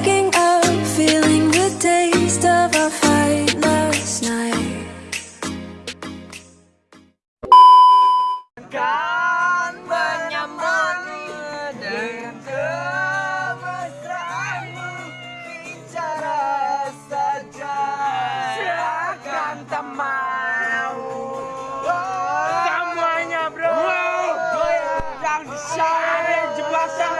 waking up feeling kan bicara saja. Oh, semuanya bro, yang.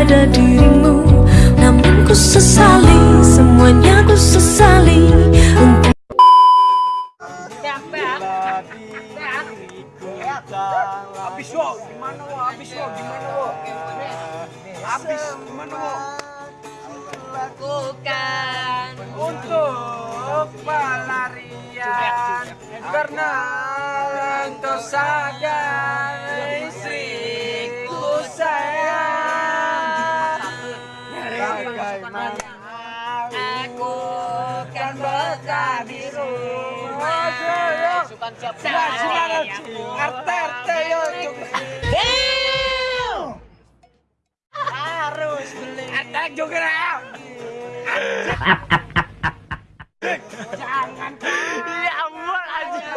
Pada dirimu Namun ku sesali Semuanya ku sesali Untuk Habis wo, gimana wo? Habis wo, gimana wo? Habis gimana wo? lakukan Untuk pelarian karena engkau saja istriku aku kan betah di rumah Sukan siap siap Harus beli. Arte juga Jangan Ya ampun aja